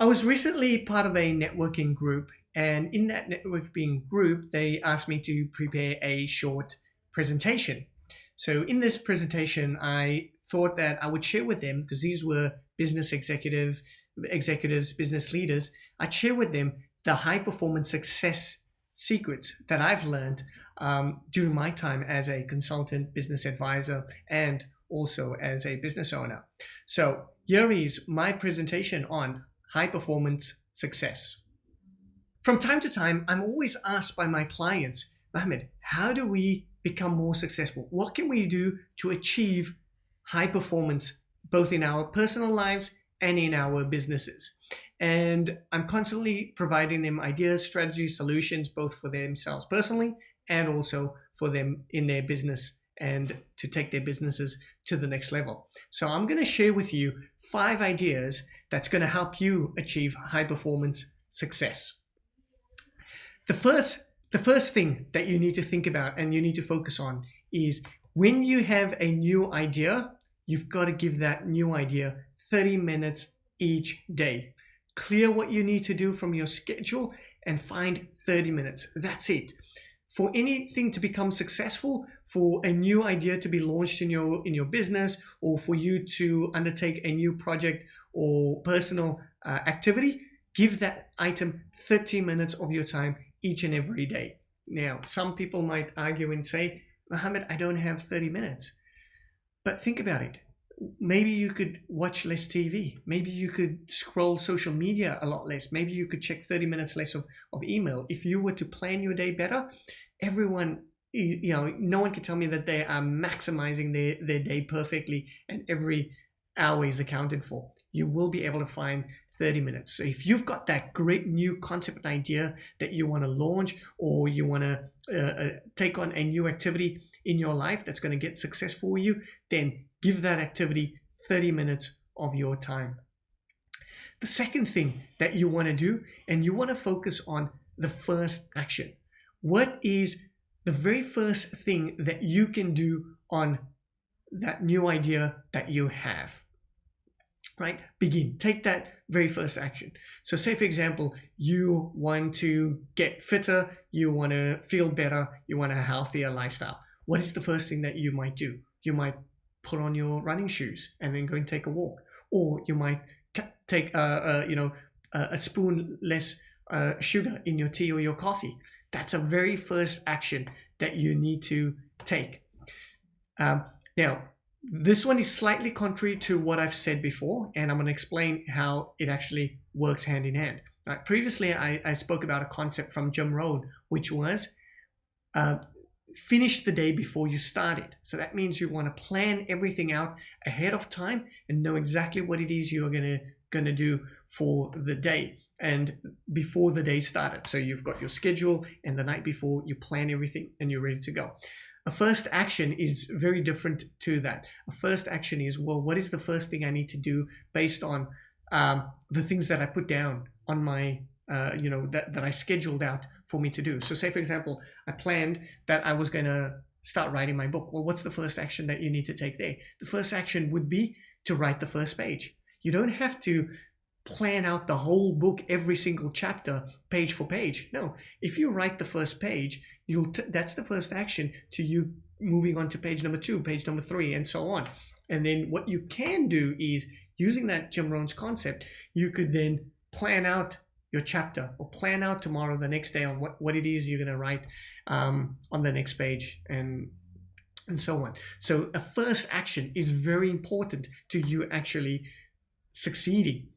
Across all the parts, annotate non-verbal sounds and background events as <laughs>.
I was recently part of a networking group and in that networking group, they asked me to prepare a short presentation. So in this presentation, I thought that I would share with them because these were business executive executives, business leaders. I'd share with them the high performance success secrets that I've learned um, during my time as a consultant, business advisor, and also as a business owner. So here is my presentation on high performance success. From time to time, I'm always asked by my clients, Mohammed, how do we become more successful? What can we do to achieve high performance, both in our personal lives and in our businesses? And I'm constantly providing them ideas, strategies, solutions, both for themselves personally and also for them in their business and to take their businesses to the next level. So I'm going to share with you five ideas that's going to help you achieve high performance success. The first, the first thing that you need to think about and you need to focus on is when you have a new idea, you've got to give that new idea 30 minutes each day. Clear what you need to do from your schedule and find 30 minutes. That's it. For anything to become successful, for a new idea to be launched in your in your business, or for you to undertake a new project or personal uh, activity, give that item 30 minutes of your time each and every day. Now, some people might argue and say, Mohammed, I don't have 30 minutes. But think about it. Maybe you could watch less TV. Maybe you could scroll social media a lot less. Maybe you could check 30 minutes less of, of email. If you were to plan your day better, everyone, you know, no one can tell me that they are maximizing their, their day perfectly and every hour is accounted for. You will be able to find 30 minutes. So if you've got that great new concept idea that you want to launch or you want to uh, uh, take on a new activity in your life that's going to get success for you, then give that activity 30 minutes of your time. The second thing that you want to do, and you want to focus on the first action. What is the very first thing that you can do on that new idea that you have? Right? Begin. Take that very first action. So say for example, you want to get fitter, you want to feel better, you want a healthier lifestyle. What is the first thing that you might do? You might put on your running shoes and then go and take a walk. Or you might take a, a you know a, spoon less uh, sugar in your tea or your coffee. That's a very first action that you need to take. Um, now, this one is slightly contrary to what I've said before, and I'm going to explain how it actually works hand in hand. Right, previously, I, I spoke about a concept from Jim Rohn, which was uh, finish the day before you start it. So that means you want to plan everything out ahead of time and know exactly what it is you're going to going to do for the day and before the day started. So you've got your schedule and the night before you plan everything and you're ready to go. A first action is very different to that. A first action is, well, what is the first thing I need to do based on um, the things that I put down on my, uh, you know, that, that I scheduled out for me to do. So say, for example, I planned that I was going to start writing my book. Well, what's the first action that you need to take there? The first action would be to write the first page. You don't have to plan out the whole book, every single chapter, page for page. No, if you write the first page, you'll that's the first action to you moving on to page number two, page number three, and so on. And then what you can do is using that Jim Rohn's concept, you could then plan out your chapter or plan out tomorrow, the next day on what, what it is you're going to write um, on the next page and and so on. So a first action is very important to you actually succeeding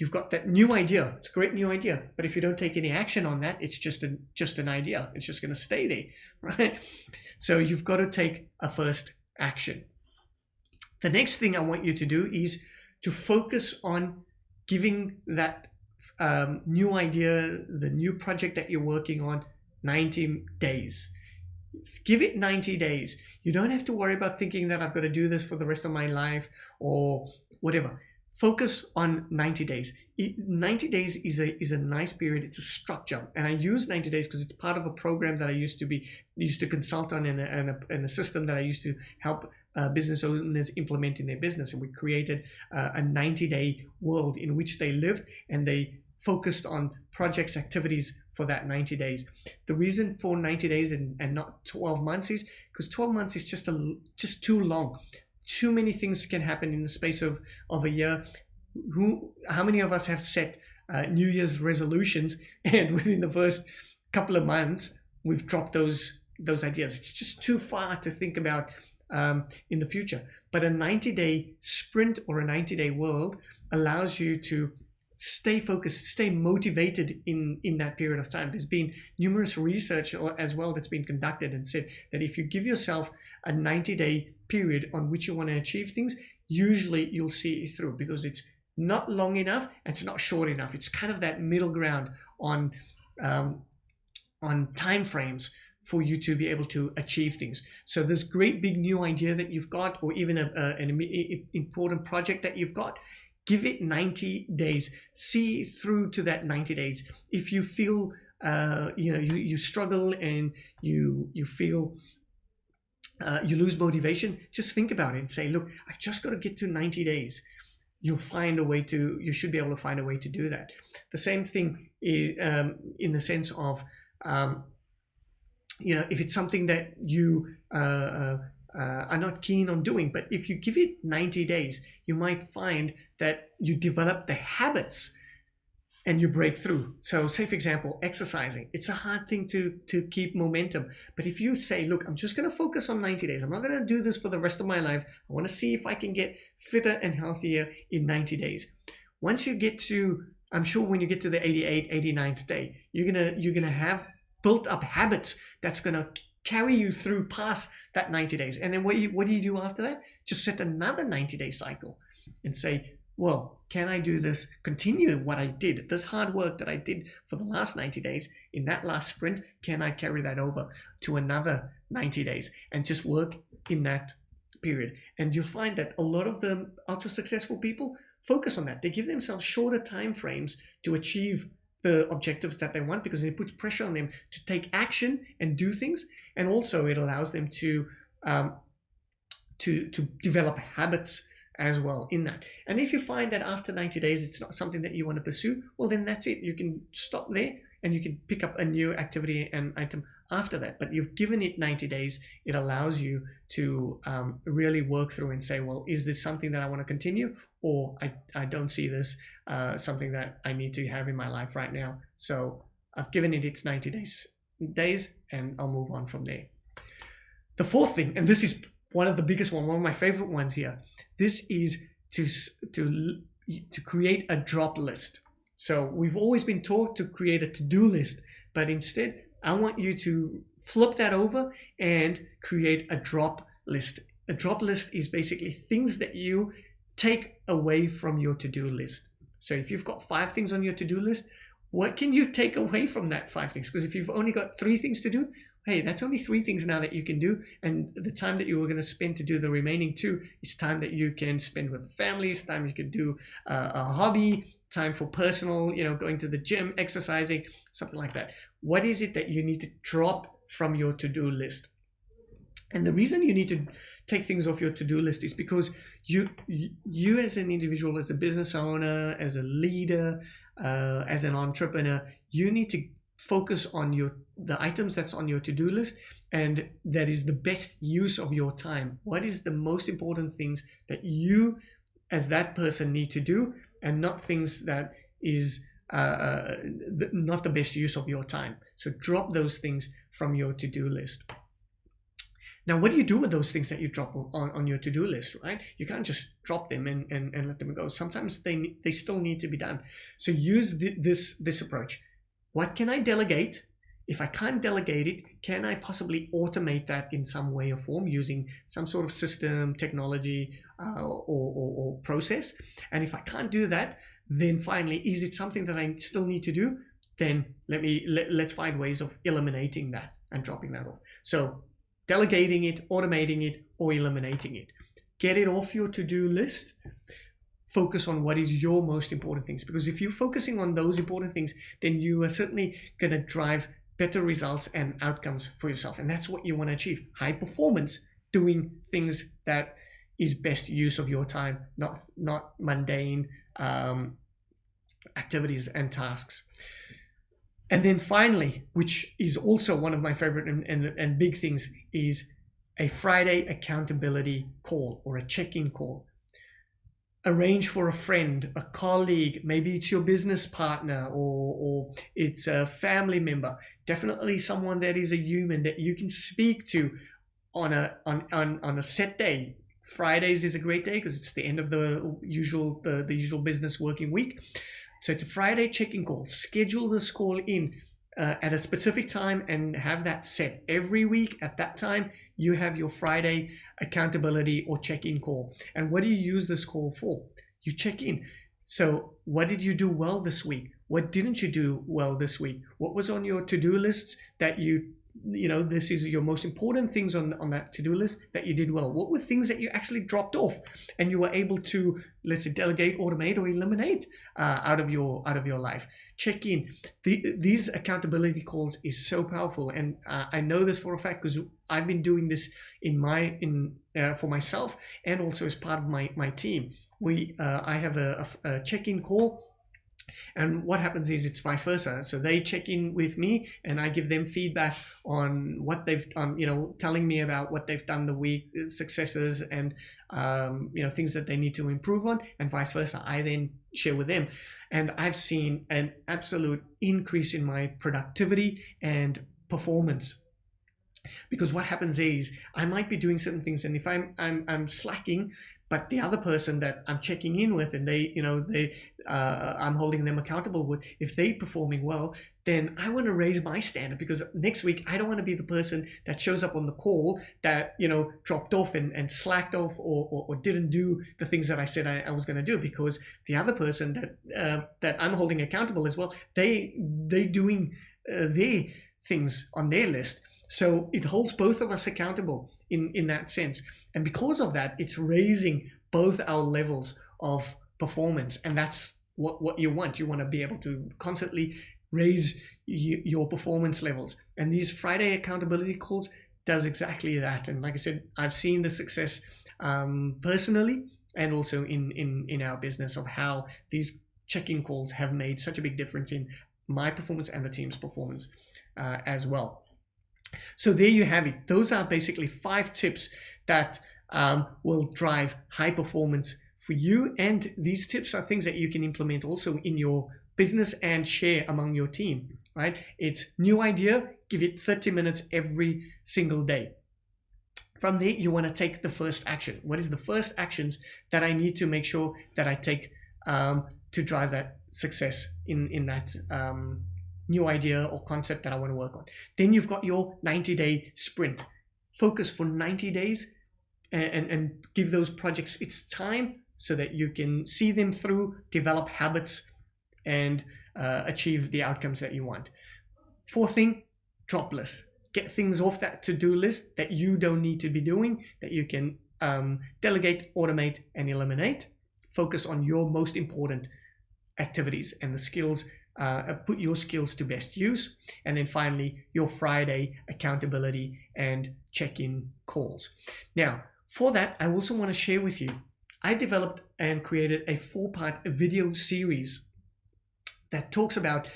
you've got that new idea. It's a great new idea, but if you don't take any action on that, it's just an just an idea. It's just going to stay there, <laughs> right? So you've got to take a first action. The next thing I want you to do is to focus on giving that um, new idea, the new project that you're working on, 90 days. Give it 90 days. You don't have to worry about thinking that I've got to do this for the rest of my life or whatever focus on 90 days. 90 days is a is a nice period. It's a structure, and I use 90 days because it's part of a program that I used to be used to consult on in a, in a, in a system that I used to help uh, business owners implement in their business. And we created uh, a 90 day world in which they lived and they focused on projects, activities for that 90 days. The reason for 90 days and, and not 12 months is because 12 months is just a just too long. Too many things can happen in the space of, of a year. Who, how many of us have set uh, New Year's resolutions <laughs> and within the first couple of months, we've dropped those those ideas. It's just too far to think about um, in the future. But a 90 day sprint or a 90 day world allows you to stay focused, stay motivated in, in that period of time. There's been numerous research as well that's been conducted and said that if you give yourself a 90 day period on which you want to achieve things, usually you'll see it through because it's not long enough and it's not short enough. It's kind of that middle ground on um, on time frames for you to be able to achieve things. So this great big new idea that you've got, or even a, a, an important project that you've got, give it 90 days. See through to that 90 days. If you feel, uh, you know, you, you struggle and you you feel uh, you lose motivation, just think about it and say, look, I've just got to get to 90 days. You'll find a way to, you should be able to find a way to do that. The same thing is um, in the sense of um, you know, if it's something that you uh, uh, are not keen on doing, but if you give it 90 days, you might find that you develop the habits and you break through. So say for example, exercising, it's a hard thing to, to keep momentum. But if you say, look, I'm just going to focus on 90 days. I'm not going to do this for the rest of my life. I want to see if I can get fitter and healthier in 90 days. Once you get to, I'm sure when you get to the 88, 89th day, you're going to, you're going to have built up habits that's going to carry you through past that 90 days. And then what you, what do you do after that? Just set another 90 day cycle and say, well, can I do this, continue what I did, this hard work that I did for the last 90 days in that last sprint, can I carry that over to another 90 days and just work in that period? And you'll find that a lot of the ultra successful people focus on that. They give themselves shorter time frames to achieve the objectives that they want because it puts pressure on them to take action and do things. And also it allows them to um, to to develop habits as well in that. And if you find that after 90 days it's not something that you want to pursue well then that's it. You can stop there and you can pick up a new activity and item after that but you've given it 90 days it allows you to um, really work through and say well is this something that i want to continue or i, I don't see this uh, something that i need to have in my life right now? So i've given it its 90 days days and i'll move on from there. The fourth thing and this is one of the biggest one one of my favorite ones here this is to to to create a drop list. So we've always been taught to create a to-do list, but instead I want you to flip that over and create a drop list. A drop list is basically things that you take away from your to-do list. So if you've got five things on your to-do list, what can you take away from that five things? Because if you've only got three things to do, hey, that's only three things now that you can do. And the time that you were going to spend to do the remaining two is time that you can spend with families, time you can do uh, a hobby, time for personal, you know, going to the gym, exercising, something like that. What is it that you need to drop from your to-do list? And the reason you need to take things off your to-do list is because you, you as an individual, as a business owner, as a leader, uh, as an entrepreneur, you need to focus on your the items that's on your to-do list and that is the best use of your time. What is the most important things that you as that person need to do and not things that is uh, uh not the best use of your time. So drop those things from your to-do list. Now, what do you do with those things that you drop on, on your to-do list, right? You can't just drop them and, and, and let them go. Sometimes they, they still need to be done. So use the, this, this approach. What can I delegate? If I can't delegate it, can I possibly automate that in some way or form using some sort of system, technology, uh, or, or, or process? And if I can't do that, then finally, is it something that I still need to do? Then let me let, let's find ways of eliminating that and dropping that off. So delegating it, automating it, or eliminating it. Get it off your to-do list. Focus on what is your most important things. Because if you're focusing on those important things, then you are certainly going to drive better results and outcomes for yourself. And that's what you want to achieve. High performance doing things that is best use of your time, not not mundane um, activities and tasks. And then finally, which is also one of my favorite and, and, and big things, is a Friday accountability call or a check-in call. Arrange for a friend, a colleague, maybe it's your business partner or, or it's a family member, definitely someone that is a human that you can speak to on a on, on, on a set day. Fridays is a great day because it's the end of the usual the, the usual business working week. So it's a Friday check-in call. Schedule this call in uh, at a specific time and have that set. Every week at that time you have your friday accountability or check-in call. And what do you use this call for? You check in. So what did you do well this week? What didn't you do well this week? What was on your to-do lists that you you know this is your most important things on on that to-do list that you did well. What were things that you actually dropped off and you were able to let's say delegate automate or eliminate uh, out of your out of your life? Check in. The, these accountability calls is so powerful and uh, i know this for a fact because i've been doing this in my in uh, for myself and also as part of my my team. We uh, i have a, a, a check-in call and what happens is it's vice versa. So they check in with me and I give them feedback on what they've done, you know, telling me about what they've done the week, uh, successes and, um, you know, things that they need to improve on and vice versa. I then share with them. And I've seen an absolute increase in my productivity and performance because what happens is I might be doing certain things and if I'm I'm, I'm slacking but the other person that I'm checking in with and they you know they uh, I'm holding them accountable with if they performing well then I want to raise my standard because next week I don't want to be the person that shows up on the call that you know dropped off and, and slacked off or, or, or didn't do the things that I said I, I was going to do because the other person that uh, that I'm holding accountable as well they they doing uh, their things on their list so it holds both of us accountable in, in that sense. And because of that, it's raising both our levels of performance. And that's what, what you want. You want to be able to constantly raise your performance levels. And these Friday accountability calls does exactly that. And like I said, I've seen the success um, personally and also in, in, in our business of how these check-in calls have made such a big difference in my performance and the team's performance uh, as well. So there you have it. Those are basically five tips that um, will drive high performance for you. And these tips are things that you can implement also in your business and share among your team, right? It's new idea, give it 30 minutes every single day. From there, you want to take the first action. What is the first actions that I need to make sure that I take um, to drive that success in, in that um, new idea or concept that I want to work on. Then you've got your 90 day sprint. Focus for 90 days and, and, give those projects its time so that you can see them through, develop habits, and uh, achieve the outcomes that you want. Fourth thing, drop list. Get things off that to-do list that you don't need to be doing, that you can um, delegate, automate, and eliminate. Focus on your most important activities and the skills uh, put your skills to best use. And then finally, your Friday accountability and check-in calls. Now, for that, I also want to share with you, I developed and created a four-part video series that talks about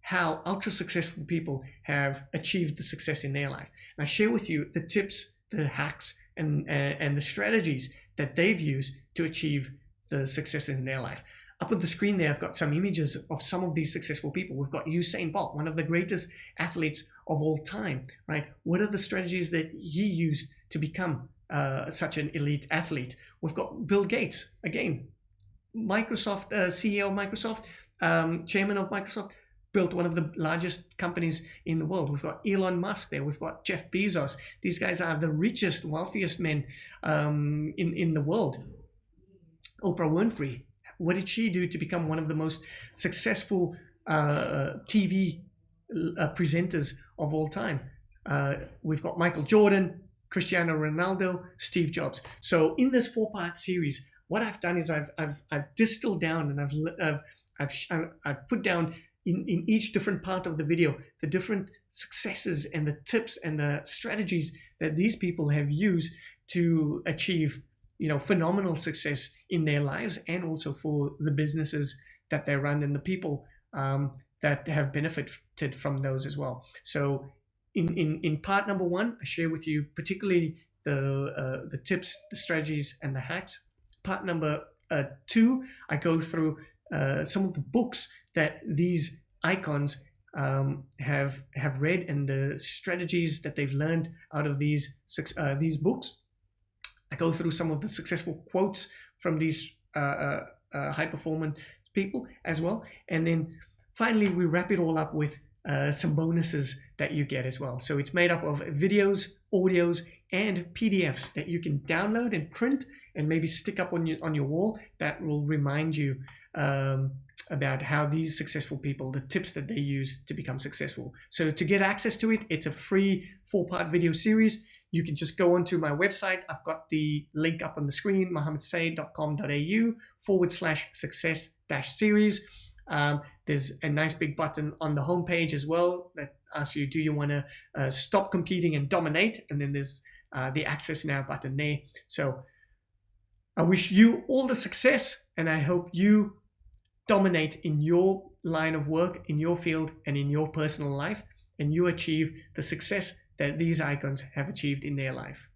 how ultra successful people have achieved the success in their life. And I share with you the tips, the hacks, and, uh, and the strategies that they've used to achieve the success in their life. Up on the screen there, I've got some images of some of these successful people. We've got Usain Bolt, one of the greatest athletes of all time, right? What are the strategies that he used to become uh, such an elite athlete? We've got Bill Gates, again, Microsoft, uh, CEO of Microsoft, um, chairman of Microsoft, built one of the largest companies in the world. We've got Elon Musk there. We've got Jeff Bezos. These guys are the richest, wealthiest men um, in, in the world. Oprah Winfrey, what did she do to become one of the most successful uh, TV uh, presenters of all time? Uh, we've got Michael Jordan, Cristiano Ronaldo, Steve Jobs. So in this four-part series, what I've done is I've, I've, I've distilled down and I've, I've, I've, I've put down in, in each different part of the video the different successes and the tips and the strategies that these people have used to achieve you know phenomenal success in their lives and also for the businesses that they run and the people um, that have benefited from those as well. So in, in, in part number one, I share with you particularly the, uh, the tips, the strategies, and the hacks. Part number uh, two, I go through uh, some of the books that these icons um, have have read and the strategies that they've learned out of these uh, these books. I go through some of the successful quotes from these uh, uh, uh, high performance people as well, and then finally we wrap it all up with uh, some bonuses that you get as well. So it's made up of videos, audios, and PDFs that you can download and print and maybe stick up on your on your wall that will remind you um, about how these successful people, the tips that they use to become successful. So to get access to it, it's a free four-part video series. You can just go onto my website. I've got the link up on the screen, mohammedsaid.com.au forward slash success dash series. Um, there's a nice big button on the homepage as well that asks you, do you want to uh, stop competing and dominate? And then there's uh, the access now button there. So I wish you all the success and I hope you dominate in your line of work, in your field, and in your personal life, and you achieve the success that these icons have achieved in their life.